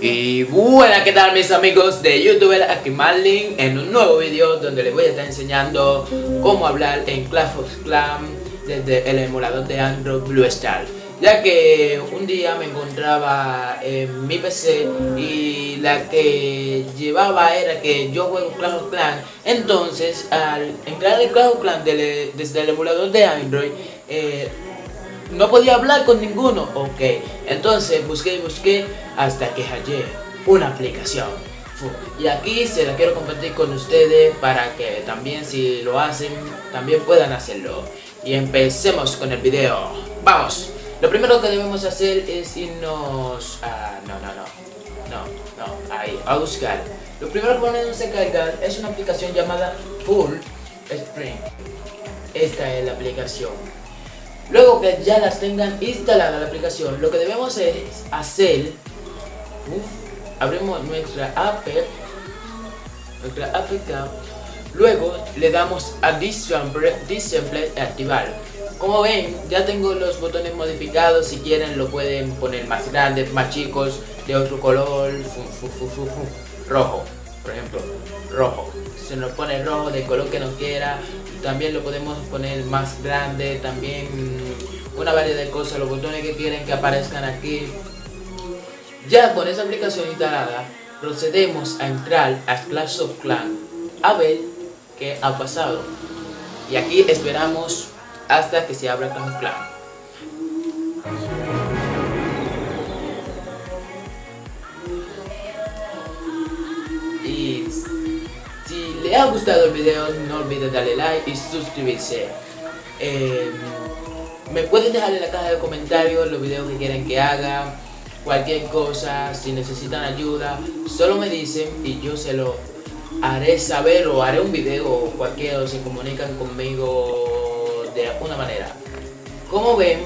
Y buenas, ¿qué tal mis amigos de youtuber? Aquí Marlin en un nuevo video donde les voy a estar enseñando cómo hablar en Clash of Clans desde el emulador de Android Blue Star ya que un día me encontraba en mi PC y la que llevaba era que yo juego Clash of Clans entonces al entrar en Clash of Clans desde el emulador de Android eh, no podía hablar con ninguno, ok, entonces busqué y busqué hasta que hallé una aplicación y aquí se la quiero compartir con ustedes para que también si lo hacen, también puedan hacerlo. Y empecemos con el video. ¡Vamos! Lo primero que debemos hacer es irnos a... No, no, no. No, no. Ahí, a buscar. Lo primero que ponemos a cargar es una aplicación llamada Full Spring. Esta es la aplicación. Luego que ya las tengan instalada la aplicación, lo que debemos es hacer... abrimos nuestra app. Nuestra APK. Luego le damos a Display activar. Como ven, ya tengo los botones modificados, si quieren lo pueden poner más grandes, más chicos, de otro color, rojo, por ejemplo, rojo. Se nos pone rojo de color que no quiera, también lo podemos poner más grande, también una variedad de cosas, los botones que quieren que aparezcan aquí. Ya con esa aplicación instalada, procedemos a entrar a Clash of Clans a ver qué ha pasado. Y aquí esperamos hasta que se abra Clash Clans. Le ha gustado el video, no olvide darle like y suscribirse. Em, me pueden dejar en la caja de comentarios los videos que quieren que haga, cualquier cosa, si necesitan ayuda, solo me dicen y yo se lo haré saber o haré un video o cualquier o se comunican conmigo de alguna manera. Como ven,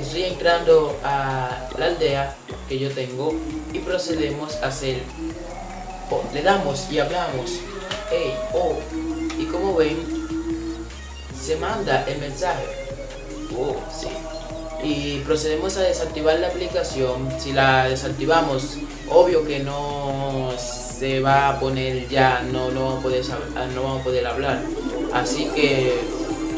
estoy entrando a la aldea que yo tengo y procedemos a hacer, le damos y hablamos, hey, oh, y como ven, se manda el mensaje, oh, sí, y procedemos a desactivar la aplicación, si la desactivamos, obvio que no se va a poner ya, no, no, vamos, a poder, no vamos a poder hablar, así que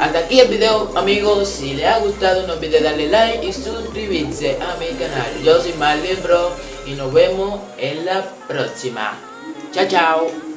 hasta aquí el video amigos, si les ha gustado no olviden darle like y suscribirse a mi canal. Yo soy Marlin Bro y nos vemos en la próxima. Chao chao.